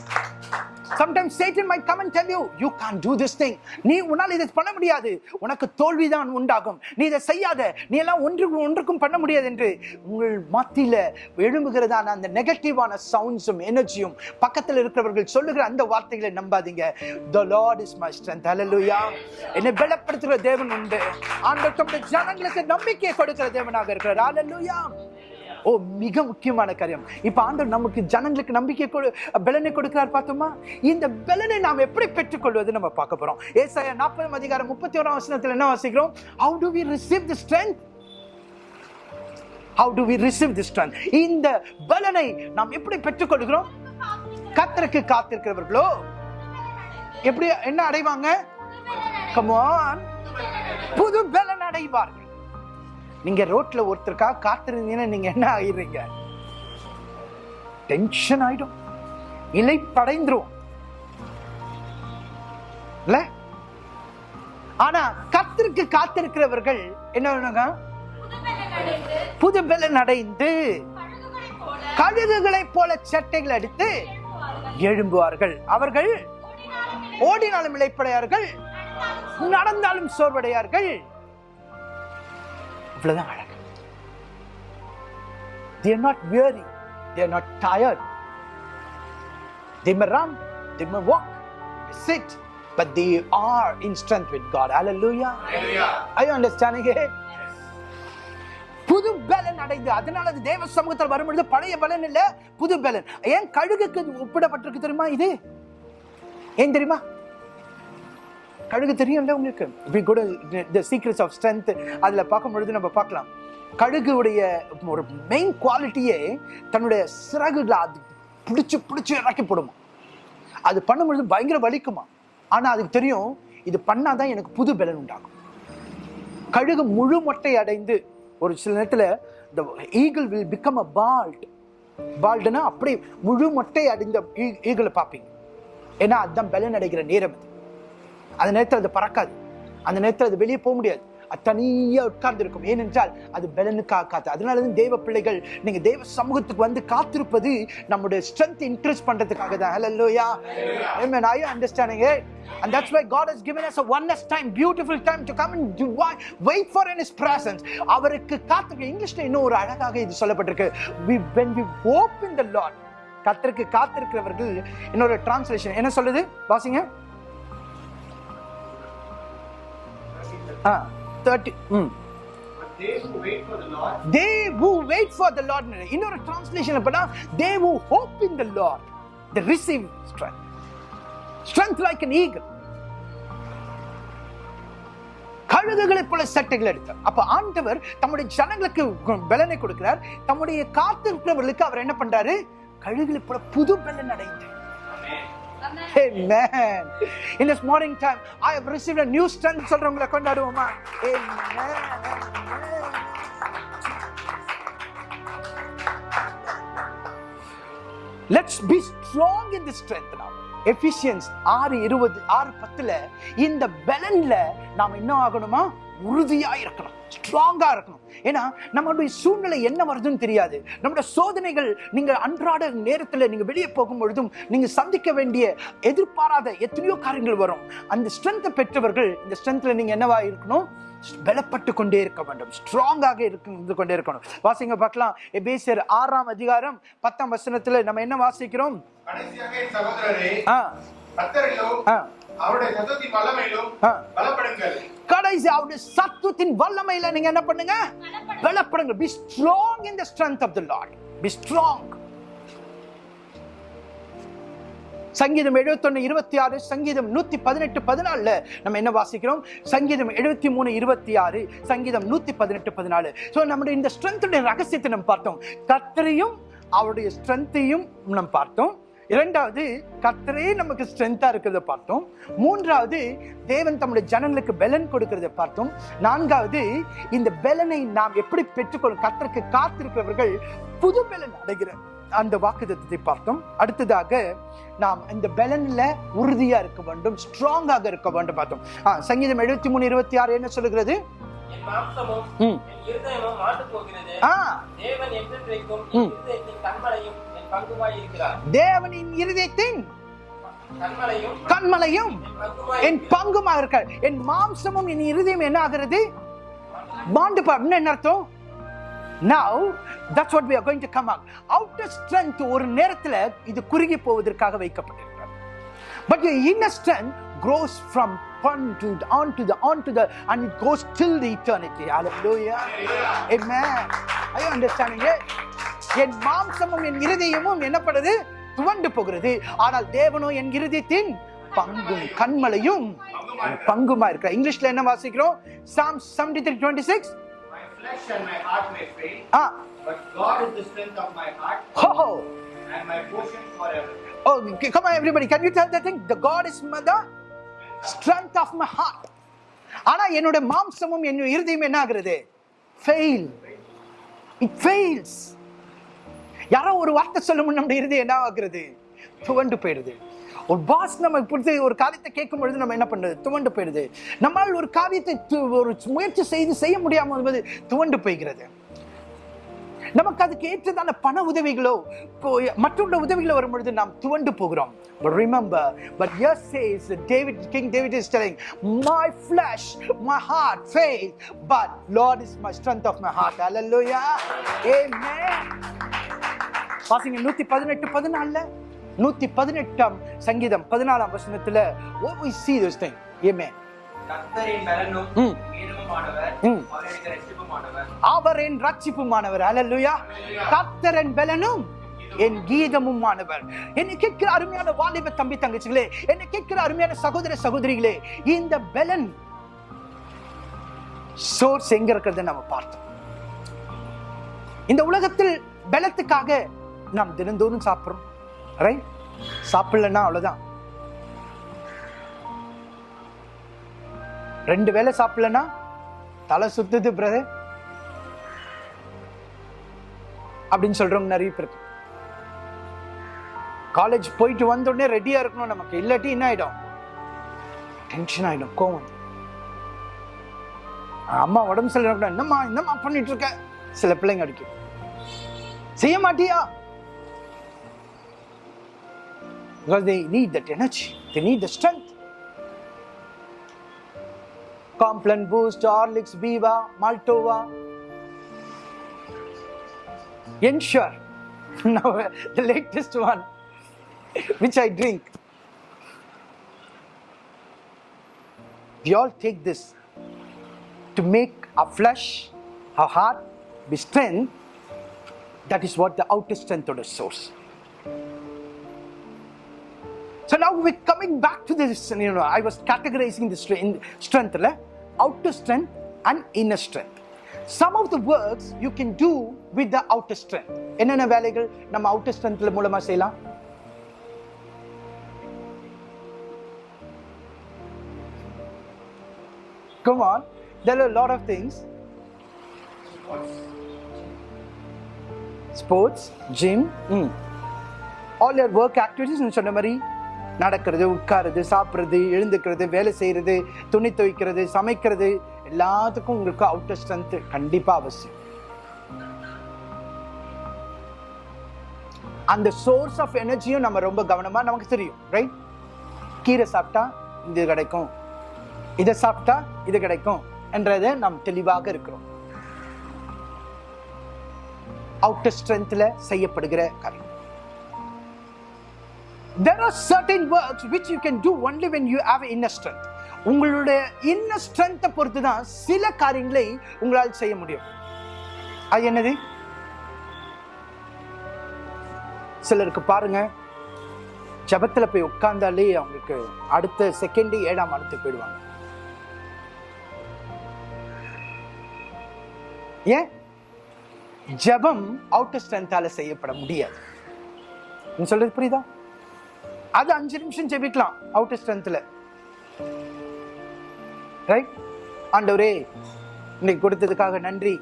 Sometimes ஏற்றின் may come tell you you can do do thing நீ உன்னால் இதை பண்ண முடியாது. உனக்கு தோல்விதான் உண்டாகும். நீ இதை செய்யாத. நீ எல்லாம் ஒன்றுக்கும் ஒன்றுக்கும் பண்ண முடியாது என்று உங்கள் மத்தியில் எழும்புகிறதான அந்த நெகட்டிவான சவுண்ட்ஸும் எனர்ஜியும் பக்கத்தில் இருக்கிறவர்கள் சொல்லுகிற அந்த வார்த்தைகளை நம்பாதீங்க. The lord is my strength hallelujah என்னை பலப்படுத்துகிற தேவன் உண்டு. ஆண்டவர் ஜனங்களுக்கு நம்பிக்கை கொடுக்கிற தேவனாக இருக்கிறார். அலலுயா ஓ மிக முக்கியமான காரியம். இப்போ ஆண்டவர் நமக்கு ஜனங்களுக்கு நம்பிக்கை கொடு பலனை கொடுக்கிறார் பார்த்தோமா இந்த பலனை நாம் எப்படி பெற்றுக்கொள்வது நம்ம பார்க்க போகிறோம் ஏசாயா நாற்பதாம் அதிகாரம் முப்பத்தி ஓராம் வசனத்தில் என்ன வாசிக்கிறோம்? How do we receive the strength how do we receive the strength இந்த பலனை நாம் எப்படி பெற்றுக்கொள்கிறோம்? கத்தருக்கு காத்திருக்கிறவர்களோ? எப்படி என்ன அடைவாங்க? கமான் புது பலன் அடைவார்கள். நீங்க ரோட்ல ஒருத்தருக்காக காத்திருந்தீங்கன்னா நீங்க என்ன ஆயிடுறீங்க? டென்ஷன் ஆயிடும். இலை படைந்துரும் இல்ல? ஆனா கத்திற்கு காத்திருக்கிறவர்கள் என்ன வேணுங்க? புதுபெலன் அடைந்து புது பலன் அடைந்து கழுகுகளைப் போல சட்டைகள் அடித்து எழும்புவார்கள். அவர்கள் ஓடினாலும் இழைப்படையார்கள் நடந்தாலும் சோர்வடையார்கள். இவ்வளவுதான் அழகு they are not weary they are not tired they may run they may walk they sit but they are in strength with god hallelujah Hallelujah. are you understanding it புது பலன் அடைந்து அதனால அது தேவ சமூகத்தில் வரும்பொழுது பழைய பலன் இல்ல புது பலன் ஏன் கழுகுக்கு ஒப்பிடப்பட்டிருக்கு தெரியுமா இது ஏன் தெரியுமா கழுகு தெரியும்ல உங்களுக்கு? இப்படி கூட த சீக்ரெட்ஸ் ஆஃப் ஸ்ட்ரென்த் அதில் பார்க்கும் பொழுது நம்ம பார்க்கலாம். கழுகுடைய ஒரு மெயின் குவாலிட்டியே தன்னுடைய சிறகுகளை அது பிடிச்சி பிடிச்சி இறக்கி போடுமா. அது பண்ணும்பொழுது பயங்கர வலிக்குமா. ஆனால் அதுக்கு தெரியும் இது பண்ணாதான் எனக்கு புது பலன் உண்டாகும். கழுகு முழு மொட்டை அடைந்து ஒரு சில நேரத்தில் the eagle will become a bald பால்டுனா அப்படியே முழு மொட்டை அடைந்த ஈகிளை பார்ப்பீங்க. ஏன்னா அதுதான் பலன் அடைகிற நேரம் அது. அந்த நேரத்தில் அது பறக்காது. அந்த நேரத்தில் அது வெளியே போக முடியாது. அது தனியாக உட்கார்ந்து இருக்கும். ஏனென்றால் அது பலனுக்காக காத்து அதனால தான் தேவ பிள்ளைகள் நீங்கள் தெய்வ சமூகத்துக்கு வந்து காத்திருப்பது நம்முடைய ஸ்ட்ரென்த் இன்க்ரீஸ் பண்ணுறதுக்காக தான். Hallelujah I you understanding and that's why god has given us a oneness time beautiful time to come and do wait for in his presence. அவருக்கு காத்திருக்க இங்கிலீஷில் இன்னும் ஒரு அழகாக இது சொல்லப்பட்டிருக்கு. We when we hope in the lord கத்திருக்கு காத்திருக்கிறவர்கள் இன்னொரு translation என்ன சொல்லுது? வாசிங்க. தேர்ட்டி ம். They who wait for the lord இன்னொரு டிரான்ஸ்லேஷன் பண்ணா they who hope in the lord they receive strength strength like an eagle. கழுகுகளை போல சட்டைகள் எடுத்தார் அப்ப ஆண்டவர் தம்முடைய ஜனங்களுக்கு கு- பலனை கொடுக்கிறார். தம்முடைய காத்திருக்கிறவர்களுக்கு அவர் என்ன பண்றாரு? கழுகுகளை போல புது பலன் அடைந்தார் Amen. In this morning time, I have received a new strength. சொல்றவங்களை கொண்டாடுவோமா Amen. Amen. Let's be strong in this strength now. Ephesians ஆறு இருபது ஆறு பத்துல இந்த பலன்ல நாம் என்ன ஆகணுமா உறுதியா இருக்கணும் ஸ்ட்ராங்கா இருக்கணும். ஏன்னா நம்மளுடைய சூழ்நிலை என்ன வருதுன்னு தெரியாது. நம்முடைய சோதனைகள் நீங்க அன்றாட நேரத்துல நீங்க வெளியே போகும் பொழுதும் நீங்க சந்திக்க வேண்டிய எதிர்பாராத எத்தனையோ காரியங்கள் வரும். அந்த ஸ்ட்ரென்த்தை பெற்றவர்கள் இந்த ஸ்ட்ரென்த்ல நீங்க என்னவா இருக்கணும்? பலப்பட்டு கொண்டே இருக்க வேண்டும். ஸ்ட்ராங்காக இருந்து கொண்டே இருக்கணும். வாசிங்க பார்க்கலாம். எபேசியர் ஆறாம் அதிகாரம் பத்தாம் வசனத்துல நம்ம என்ன வாசிக்கிறோம்? சகோதரரே ஆ. கடைசி அவருடைய சத்துவத்தின் வல்லமையில நீங்க என்ன பண்ணுங்க? பலப்படுங்க be strong in the strength of the lord be strong சங்கீதம் 71 இருபத்தி ஆறு சங்கீதம் நூத்தி பதினெட்டு பதினாலுல நம்ம என்ன வாசிக்கிறோம்? சங்கீதம் எழுபத்தி மூணு இருபத்தி ஆறு சங்கீதம் நூத்தி பதினெட்டு பதினாலு. ஸோ நம்முடைய இந்த ஸ்ட்ரென்த்துடைய ரகசியத்தை நம்ம பார்த்தோம். கர்த்தரையும் அவருடைய ஸ்ட்ரென்த்தையும் நம்ம பார்த்தோம். இரண்டாவது கர்த்தரே நமக்கு ஸ்ட்ரென்த்தா இருக்கிறத பார்த்தோம். மூன்றாவது தேவன் தம்முடைய ஜனங்களுக்கு பெலன் கொடுக்கிறத பார்த்தோம். நான்காவது இந்த பெலனை நாம் எப்படி பெற்றுக்கொள்ளும் கர்த்தருக்கு காத்திருக்கிறவர்கள் புது பெலன் அடைகிற அந்த வாக்குத்தத்தை பார்த்தோம். அடுத்ததாக நாம் இந்த பெலன்ல உறுதியா இருக்க வேண்டும் ஸ்ட்ராங்காக இருக்க வேண்டும் பார்த்தோம். ஆ, சங்கீதம் எழுபத்தி மூணு இருபத்தி ஆறு என்ன சொல்லுகிறது ஆ. தேவனின் இருதயத்தின் கண்மலையும் என் பங்குமாய் என் பங்குமா இருக்க என் மாம்சமும் என் இருதயம் என்ன ஆகிறது பாண்டு என்ன அர்த்தம் now that's what we are going to come out outer strength ஒரு நேரத்துல இது குறுகி போவதற்காக வைக்கப்பட்டிருக்கிறது but your inner strength grows from on to the, on to the on to the and it goes till the eternity hallelujah amen are you understanding it என் மாம்சமும் என் இருதயமும் என்னப்படுது துவண்டு போகிறது ஆனால் தேவனோ என் இருதயத்தின் பங்கும் கண்மலையும் பங்குமா இருக்கிற இங்கிலீஷ்ல என்ன வாசிக்கிறோம் psalm 73 26 My flesh and my heart may fail, ah but God is the strength of my heart ho ho and my portion forever. oh come on everybody can you tell that thing the god is the strength of my heart ஆனா என்னோட மாம்சமும் என் இருதயம் என்ன ஆகுறது fail it fails யாரோ ஒரு வார்த்தை சொல்லும் நம்முடைய இருதயம் என்ன ஆகுறது? துவண்டு போயிடுது. ஒரு பாஸ் நம்ம பிடிச்சி ஒரு காரியத்தை கேட்கும் பொழுது நம்ம என்ன பண்ணுறது துவண்டு போயிடுது. நம்மால் ஒரு காரியத்தை ஒரு முயற்சி செய்து செய்ய முடியாமல் என்பது துவண்டு போய்கிறது. நமக்கு அதுக்கு ஏற்றதான பண உதவிகளோ இப்போ மற்றொரு உதவிகளோ வரும் பொழுது நாம் துவண்டு போகிறோம் But remember, but yes says David, King David is telling, my flesh, my heart fails, but Lord is my strength of my heart. Hallelujah. Amen. பாசிங்க நூத்தி பதினெட்டு பதினாலுல நூத்தி பதினெட்டாம் சங்கீதம் பதினாலாம் வசனத்துல what we see this thing amen அவருக்கு ரட்சிப்புமானவர் அல்லேலூயா கர்த்தர் என் பலனும் என் கீதமும் ஆனவர் என்னை கேட்கிற அருமையான வாலிப தம்பி தங்கச்சிகளே என்னை கேட்கிற அருமையான சகோதர சகோதரிகளே இந்த பலன் சோர்ஸ் எங்க இருக்கிறத நம்ம பார்த்தோம். இந்த உலகத்தில் பலத்துக்காக நாம் தினந்தோறும் சாப்பிடுறோம். ரைட் சாப்பிடலன்னா அவ்வளவுதான். ரெண்டு வேளை சாப்பிடலன்னா தலை சுத்துது பிரதர் அப்படின்னு சொல்றவங்க நிறைய பேர். காலேஜ் போயிட்டு வந்த உடனே ரெடியா இருக்கணும் நமக்கு. இல்லாட்டி என்ன ஆயிடும்? டென்ஷன் ஆயிடும் கோவம். அம்மா உடம்பு சரியில்லை என்னம்மா என்னம்மா பண்ணிட்டு இருக்க? சில பிள்ளைங்க அடிக்கும். செய்ய மாட்டியா? Because they need that energy. They need the strength. Complan Boost, Horlicks, Viva, Maltova. Ensure. (laughs) Now, the latest one, which I drink. We all take this to make our flesh, our heart be strength. That is what the outer strength of the source. So now we're coming back to this. You know, I was categorizing this strength, le? outer strength and inner strength. Some of the works you can do with the outer strength. என்னென்ன வேலைகள் நம்ம outer strengthல மூலமா செய்யலாம் Come on, there are a lot of things. Sports, gym, mm. All your work activities சொன்ன மாதிரி நடக்கிறது உட்காருது சாப்பிட்றது எழுந்துக்கிறது வேலை செய்கிறது துணி துவைக்கிறது சமைக்கிறது எல்லாத்துக்கும் உங்களுக்கு அவுட்டர் ஸ்ட்ரென்த் கண்டிப்பாக அவசியம். அந்த சோர்ஸ் ஆஃப் எனர்ஜியும் நம்ம ரொம்ப கவனமாக நமக்கு தெரியும் ரைட் கீரை சாப்பிட்டா இது கிடைக்கும் இதை சாப்பிட்டா இது கிடைக்கும் என்றதை நாம் தெளிவாக இருக்கிறோம். அவுட்டர் ஸ்ட்ரென்த்தில் செய்யப்படுகிற காரியம் there are certain works which you can do only when you have inner strength. உங்களுடைய இன்னர் ஸ்ட்ரென்த்தை பொறுத்து தான் சில காரியங்களை உங்களால் செய்ய முடியும். அது என்னது? சிலருக்கு பாருங்க. ஜபத்தில் போய் உட்கார்ந்தாலே அவங்களுக்கு அடுத்த செகண்டு ஏழாம் அடுத்து போயிடுவாங்க. ஏன்? ஜபம் அவுட்டர் ஸ்ட்ரென்த்தால செய்யப்பட முடியாது. நீ சொல்றது புரியுதா? அது அஞ்சு நிமிஷம் ஜெபிக்கலாம் அவுட்டர் ஸ்ட்ரென்த்ல ரைட் ஆண்டவரே இன்னைக்கு கொடுத்ததுக்காக நன்றி.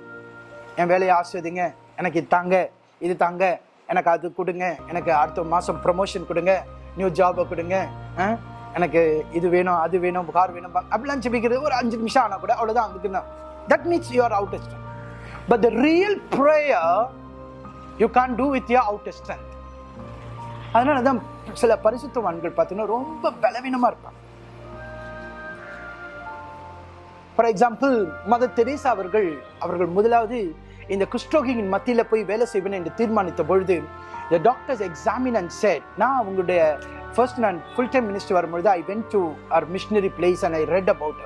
என் வேலையை ஆசிர்வதிங்க. எனக்கு இது தாங்க இது தாங்க. எனக்கு அது கொடுங்க. எனக்கு அடுத்த மாதம் ப்ரமோஷன் கொடுங்க. நியூ ஜாபை கொடுங்க. எனக்கு இது வேணும் அது வேணும் கார் வேணும். அப்படிலாம் ஜெபிக்கிறது ஒரு அஞ்சு நிமிஷம் ஆனால் கூட அவ்வளோதான் அதுக்கு தான். That means you are outer strength but the real prayer you can do with your outer strength அதனால தான் சில பரிசுத்தவான்கள் பார்த்தீங்கன்னா ரொம்ப பலவீனமா இருப்பாங்க. ஃபார் எக்ஸாம்பிள் மத தெரேசா அவர்கள் அவர்கள் முதலாவது இந்த குஷ்டோகியின் மத்தியில் போய் வேலை செய்வேன் என்று தீர்மானித்த பொழுது the doctors examine and said நான் அவங்களுடைய ஃபர்ஸ்ட் நான் ஃபுல் டைம் மினிஸ்டர் வரும்பொழுது I went to our missionary place and I read about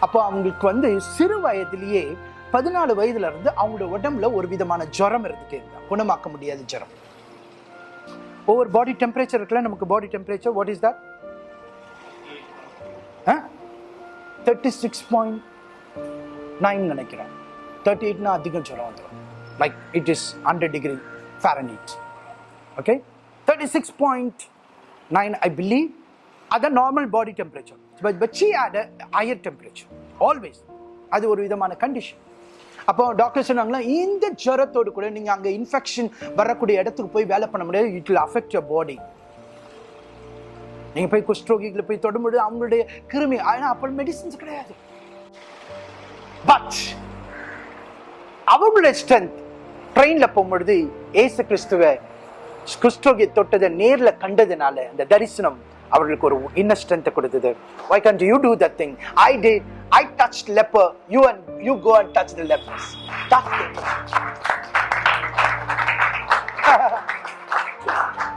அப்போ அவங்களுக்கு வந்து சிறு வயதிலேயே பதினாலு வயதுல இருந்து அவங்களோட உடம்புல ஒரு விதமான ஜுரம் இருக்கு குணமாக்க முடியாத ஜுரம். ஒவ்வொரு பாடி டெம்பரேச்சர் இருக்குல்ல நமக்கு body temperature what is that thirty six point nine நினைக்கிறேன். தேர்ட்டி எயிட்னா அதிகம் சொல்ல வந்துடும் like it is hundred degree Fahrenheit okay thirty six point nine I believe அதான் normal body temperature but but she had a higher temperature always அது ஒரு விதமான condition அப்போ டாக்டர் சொன்னாங்களா இந்த ஜுரத்தோடு கூட நீங்க அங்க இன்ஃபெக்ஷன் வரக்கூடிய இடத்துக்கு போய் வேலை பண்ண முடியாது it will affect your body நீங்க போய் குஷ்டரோகிகளை போய் தொடும்போது அவங்களுடைய கிருமி ஆனா அப்போ மெடிசின்ஸ் கிடையாது. பட் அவங்களுடைய ஸ்ட்ரென்த் ட்ரெயின்ல போகும்பொழுது ஏசு கிறிஸ்துவ குஷ்டரோகியை தொட்டதை நேரில் கண்டதுனால அந்த தரிசனம் அவர்களுக்கு ஒரு இன்ன ஸ்ட்ரென்த்தை கொடுத்தது why can you do that thing I day I touch leper you and you go and touch the lepers that thing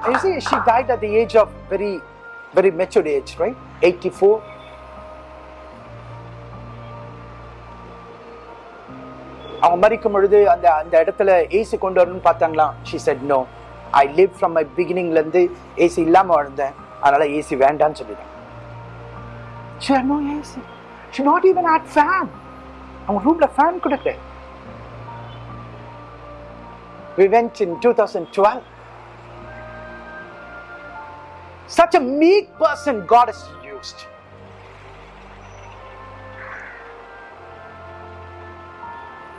You see, she died at the age of very, very matured age, right? 84. அவங்க மறிக்கும் பொழுது அந்த அந்த இடத்துல AC கொண்டு வரணும்னு பார்த்தாங்களாம் she said no I live from my பிகினிங்லேருந்து AC இல்லாமல் வாழ்ந்தேன் அதனால ஏசி வேண்டாம்னு சொல்லிட்டேன் she had no AC she not even had fan அவங்க ரூம்ல ஃபேன் கூட கிடையாது we went in 2012 such a meek person God has used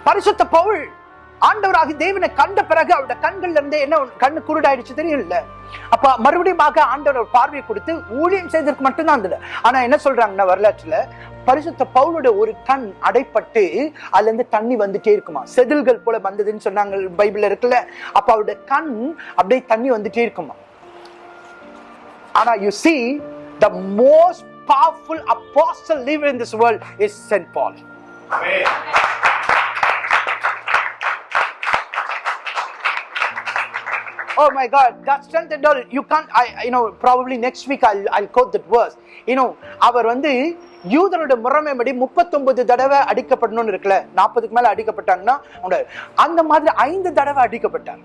பரிசுத்த பவுல் ஆண்டவராகி தேவனை கண்ட பிறகு அவருடைய கண்கள்ல இருந்து என்ன கண்ணு குருடாயிடுச்சு தெரியல. அப்ப மறுபடியும் ஆண்டவர் பார்வை பார்வையை கொடுத்து ஊழியம் செய்ததற்கு மட்டும்தான் இருந்தது ஆனா என்ன சொல்றாங்கன்னா வரலாற்றுல பரிசுத்த பவுலோட ஒரு கண் அடைப்பட்டு அதுல இருந்து தண்ணி வந்துட்டே இருக்குமா? செதில்கள் போல வந்ததுன்னு சொன்னாங்க பைபிள்ல இருக்குல்ல. அப்ப அவருடைய கண் அப்படியே தண்ணி வந்துட்டே இருக்குமா? ஆனா you see the most powerful apostle live in this world is saint Paul oh my God, God strengthened all. You can't, I, you know, probably next week I'll, I'll quote that verse. You know, அவர் வந்து யூதனோட முறைமைப்படி முப்பத்தொன்பது தடவை அடிக்கப்படணும்னு இருக்குல்ல நாற்பதுக்கு மேல அடிக்கப்பட்டாங்கன்னா அந்த மாதிரி ஐந்து தடவை அடிக்கப்பட்டார்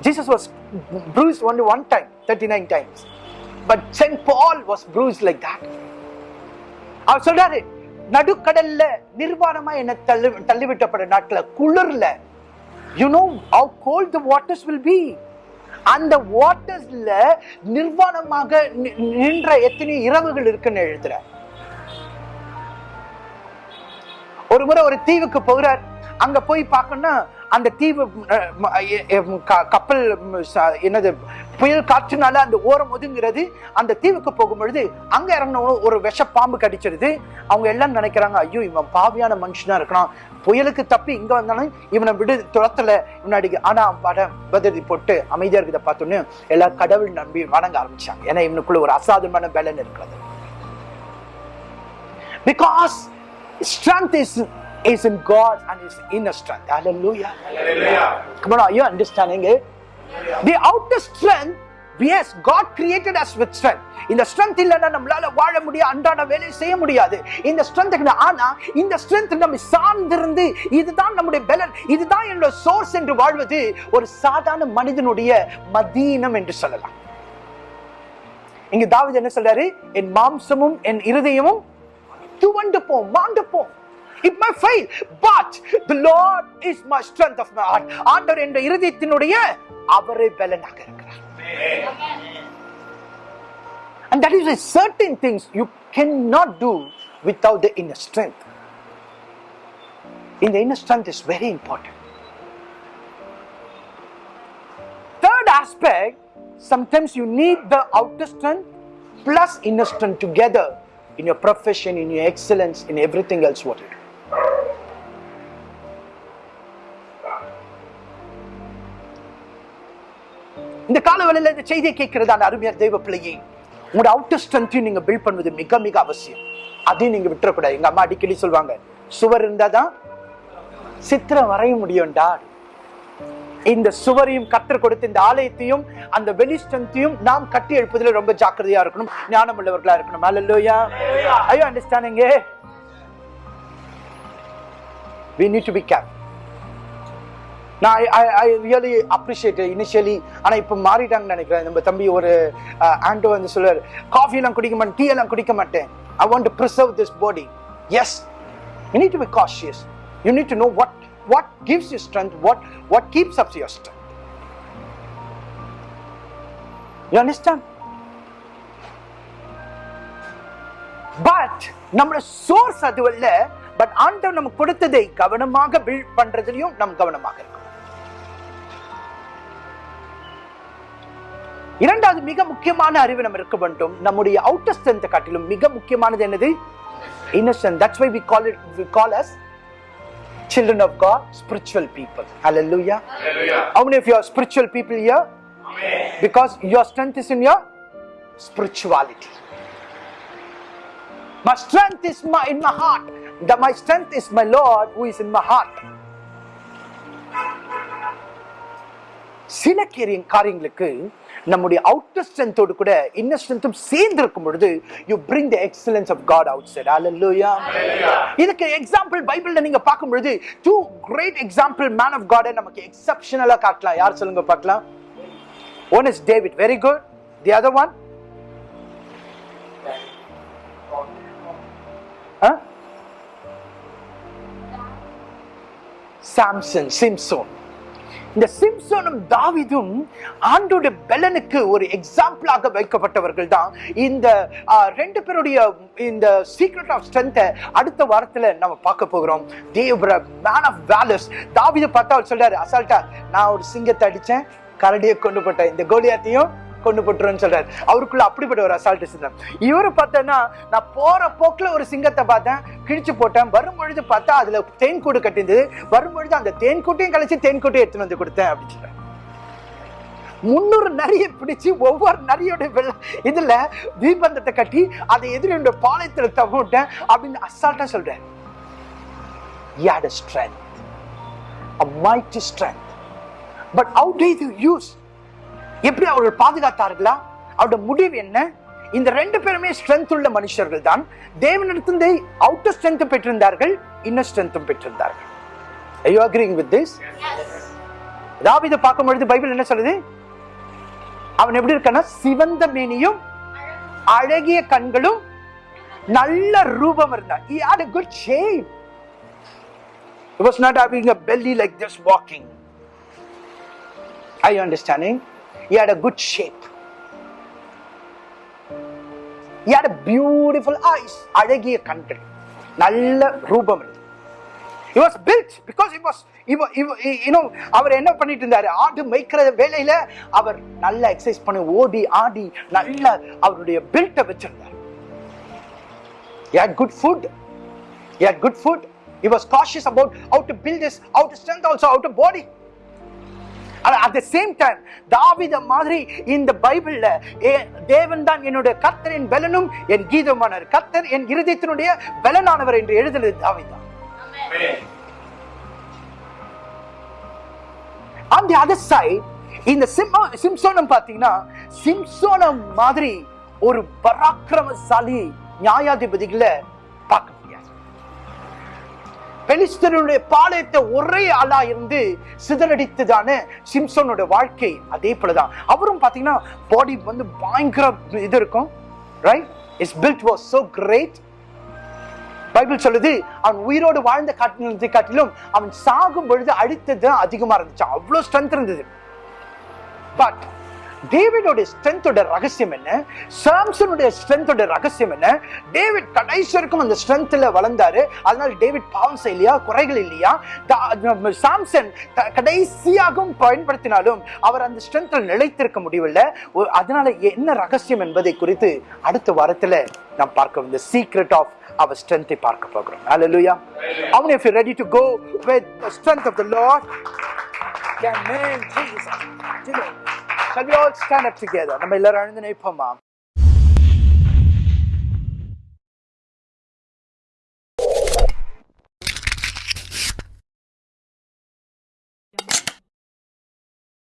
Jesus was bruised only one time thirty nine times but saint Paul was bruised like that அவர் சொல்றாரு நடுக்கடல்ல நிர்வாணமா என்ன தள்ளி தள்ளிவிட்டப்பட்ட நாட்கள குளிர்ல you know how cold the waters will be அந்த வாட்டர்ஸ்ல நிர்வாணமாக நின்ற எத்தனை இரவுகள் இருக்குன்னு எழுதுற. ஒரு முறை ஒரு தீவுக்கு போகிறார். அங்க போய் பார்க்கணும்னா அந்த தீவு அஹ், க- கப்பல் என்னது புயல் காற்றுனால அந்த ஓரம் ஒதுங்கிறது. அந்த தீவுக்கு போகும்பொழுது அங்க இறங்கினவங்க ஒரு விஷ பாம்பு கடிச்சிருது. அவங்க எல்லாம் நினைக்கிறாங்க ஐயோ இவன் பாவியான மனுஷனா இருக்கலாம் புயலுக்கு தப்பி இங்க வந்தாலும் இவனை விடு துரத்தல இவனாடி ஆனா பட பதிலி போட்டு அமைதியா இருக்கிறத பார்த்தோன்னு எல்லா கடவுள் நம்பி வணங்க ஆரம்பிச்சாங்க ஏன்னா இவனுக்குள்ள ஒரு அசாதாரணமான பலன் இருக்கிறது because strength is is in God and is inner strength. Hallelujah. Hallelujah. Come on, are you understanding it? The outer strength, yes God created us with strength இந்த ஸ்ட்ரென்த் இல்லைன்னா நம்மளால வாழ முடியாது அன்றாட வேலையை செய்ய முடியாது. இந்த ஸ்ட்ரென்த் ஆனா இந்த ஸ்ட்ரென்த் நம்ம சார்ந்திருந்து இதுதான் நம்முடைய பலன். இதுதான் என்னோட சோர்ஸ் என்று வாழ்வது ஒரு சாதாரண மனிதனுடைய மதீனம் என்று சொல்லலாம். இங்க தாவீது என்ன சொல்றாரு? என் மாம்சமும் என் இருதயமும் துவண்டு போம் மாண்டு போம். It may fail but the lord is my strength of my heart ஆண்டவர் என்ற இருதயத்தினுடைய அவரே பலனாகிறார். And that is why certain things you cannot do without the inner strength. In the inner strength is very important. Third aspect sometimes you need the outer strength plus inner strength together in your profession in your excellence in everything else what you do இந்த காலவெளியில இந்த செய்தியை கேட்கிறதான அருமையார் தெய்வ பிள்ளையை உங்களோட outer ஸ்ட்ரென்த்தையும் நீங்கள் build பண்ணுவது மிக மிக அவசியம். அதையும் நீங்கள் விட்டுறக்கூடாது. எங்கள் அம்மா அடிக்கடி சொல்லுவாங்க சுவர் இருந்தால் தான் சித்திரம் வரைய முடியும்டா. இந்த சுவரையும் கற்றுக் கொடுத்து இந்த ஆலயத்தையும் அந்த வெளி ஸ்ட்ரென்த்தையும் நாம் கட்டி எழுப்பதில் ரொம்ப ஜாக்கிரதையா இருக்கணும். ஞானம் உள்ளவர்களா இருக்கணும். அல்லையா ஐயோ understanding we need to be careful. நான் I I really appreciate initially ஆனால் இப்போ மாறிட்டாங்கன்னு நினைக்கிறேன். நம்ம தம்பி ஒரு ஆண்டோ வந்து சொல்லுவார் காஃபி எல்லாம் குடிக்க மாட்டேன் டீ எல்லாம் குடிக்க மாட்டேன். I want to preserve this body yes you need to be cautious you need to know what what gives you strength what what keeps ups your strength you understand but நம்மளோட source அது இல்ல but ஆண்டவர் நமக்கு கொடுத்ததை கவனமாக build பண்றதுலயும் நம் கவனமாக இருக்கும் இரண்டாவது மிக முக்கியமான அறிவு நம்ம இருக்க வேண்டும் நம்முடைய அவுட்டர் ஸ்ட்ரென்த் காட்டிலும் மிக முக்கியமானது என்னது innocent that's why we call it we call us children of god spiritual people hallelujah Hallelujah. how many of you are spiritual people here Amen. because your strength is in your spirituality my strength is my in my heart that my strength is my lord who is in my heart சில கேரிய காரியங்களுக்கு நம்முடைய outer ஸ்ட்ரென்த்தோடு கூட inner ஸ்ட்ரென்த்தும் சேர்ந்து இருக்கும் பொழுது you bring the excellence of God outside hallelujah இதுக்கு example பைபிள்ல நீங்க பார்க்கும் பொழுது two great example man of God நமக்கு எக்ஸெப்ஷனலா காட்டலாம். யார் சொல்லுங்க பார்க்கலாம்? One is David very good the other one Samson Samson இந்த சிம்சோனும் தாவிதும் ஆண்டோட பெலனுக்கு ஒரு எக்ஸாம்பிளாக வைக்கப்பட்டவர்கள் தான் இந்த ரெண்டு பேருடைய இந்த சீக்ரெட் ஆஃப் ஸ்ட்ரென்த்தை அடுத்த வாரத்தில் நம்ம பார்க்க போகிறோம். தேவர மேன் ஆஃப் வேலஸ் தாவிதை பார்த்தா அவர் சொல்றாரு அசால்ட்டா நான் ஒரு சிங்கத்தை அடித்தேன் கரடியை கொண்டு போட்டேன். இந்த கோலியாத்தையும் கொண்டு போட்டுருன்னு சொல்றாரு. அவருக்குள்ள அப்படிப்பட்ட ஒரு அசால்ட் சிந்தம் இவரு பார்த்தேன்னா நான் போற போக்குல ஒரு சிங்கத்தை பார்த்தேன் கிழிச்சு போட்டேன். வரும்பொழுது பார்த்தா அதுல தேன்கூடு கட்டிருந்தது வரும்பொழுது அந்த தேன்கூட்டையும் கழிச்சு தேன்கூட்டையும் எடுத்துன்னு வந்து கொடுத்தேன் அப்படின்னு சொல்றேன் முன்னூறு நரியை பிடிச்சு ஒவ்வொரு நரியோட வெள்ள இதுல தீபந்தத்தை கட்டி அதை எதிரியோட பாளையத்துல தவிட்டேன் அப்படின்னு அசால்ட்டா சொல்றேன் He had a strength, a mighty strength. But how did you use? எப்படி அவர்கள் பாதுகாத்தார்களா? அவருடைய முடிவு என்ன? இந்த ரெண்டு பேருமே ஸ்ட்ரென்த் உள்ள மனுஷர்கள் தான் தேவனிடத்திலே அவுட்டர் ஸ்ட்ரென்த் பெற்றிருந்தார்கள் இன்னர் ஸ்ட்ரென்த்தும் பெற்றிருந்தார்கள். You agreeing with this? தாவீதை பார்க்கும் பொழுது பைபிள் என்ன சொல்லுது? அவன் எப்படி இருக்கான்னா சிவந்த மேனியும் அழகிய கண்களும் நல்ல ரூபம் இருந்தான். He had a good shape. He was not having a belly like this walking. Are you understanding? He had a good shape he had a beautiful eyes அழகிய கண்கள் நல்ல ரூபம் he was built because he was he he you know அவர் என்ன பண்ணிட்டு இருந்தாரு ஆடு மேய்க்கிற வேலையில அவர் நல்ல எக்ஸசைஸ் பண்ணி ஓடி ஆடி நல்ல அவருடைய பில்ட்டை வச்சிருந்தார் he had good food he had good food he was cautious about how to build his how to strength also how to body at the same time தாவித மாதிரி இந்த பைபிள்ல ஏ- தேவன் தான் என்னுடைய கர்த்தரின் பலனும் என் கீதமானவர் கத்தர் என் இருதயத்தினுடைய பலனானவர் என்று எழுதுனது தாவிதான் Amen. on the other side இந்த சிம்சோனம் பாத்தீங்கன்னா சிம்சோனம் மாதிரி ஒரு பராக்கிரமசாலி நியாயாதிபதிகளை பெலிஸ்தருடைய பாளையத்தை ஒரே ஆளா இருந்து சிதறடித்ததான சிம்சோனோட வாழ்க்கை அதே போலதான். அவரும் பாத்தீங்கன்னா பாடி வந்து பயங்கர இது இருக்கும். Right is build was so great Bible சொல்லுது அவன் உயிரோடு வாழ்ந்த காட்டினதை காட்டிலும் அவன் சாகும் பொழுது அடித்தது தான் அதிகமா இருந்துச்சு. அவ்வளவு ஸ்ட்ரென்த் இருந்தது. பட் டேவிடோட ஸ்ட்ரென்த்தோட ரகசியம் என்ன? சாம்சனுடைய ஸ்ட்ரென்த்தோட ரகசியம் என்ன? டேவிட் கடைசி வரைக்கும் அந்த ஸ்ட்ரென்த்தில் வளர்ந்தாரு. அதனால டேவிட் பாவம் செய்யலையா? குறைகள் இல்லையா? சாம்சன் கடைசியாகவும் பயன்படுத்தினாலும் அவர் அந்த ஸ்ட்ரென்த்தில் நிலைத்திருக்க முடியவில்லை. அதனால என்ன ரகசியம் என்பதை குறித்து அடுத்த வாரத்தில் நாம் பார்க்க இந்த சீக்ரெட் ஆஃப் அவர் ஸ்ட்ரென்த்தை பார்க்க போகிறோம். Hallelujah. How அவன் if you ready to go with the strength of the Amen. Jesus. Shall we all stand up together? നമ്മ എല്ലാവരും mom.